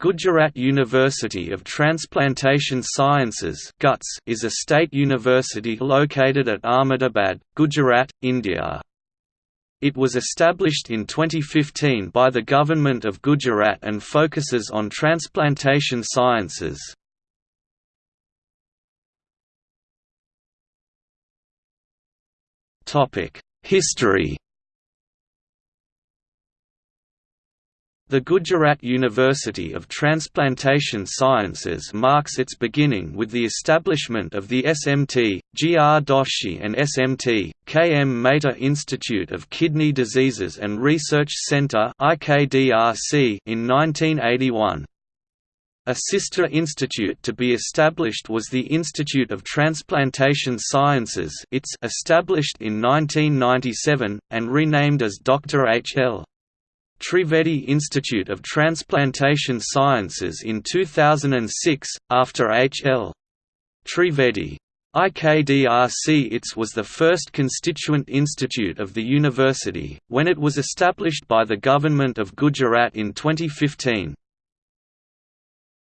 Gujarat University of Transplantation Sciences is a state university located at Ahmedabad, Gujarat, India. It was established in 2015 by the Government of Gujarat and focuses on transplantation sciences. History The Gujarat University of Transplantation Sciences marks its beginning with the establishment of the SMT, G.R. Doshi and SMT, K.M. Mehta Institute of Kidney Diseases and Research Centre in 1981. A sister institute to be established was the Institute of Transplantation Sciences established in 1997, and renamed as Dr. H. L. Trivedi Institute of Transplantation Sciences in 2006, after H. L. Trivedi. IKDRC ITS was the first constituent institute of the university, when it was established by the Government of Gujarat in 2015.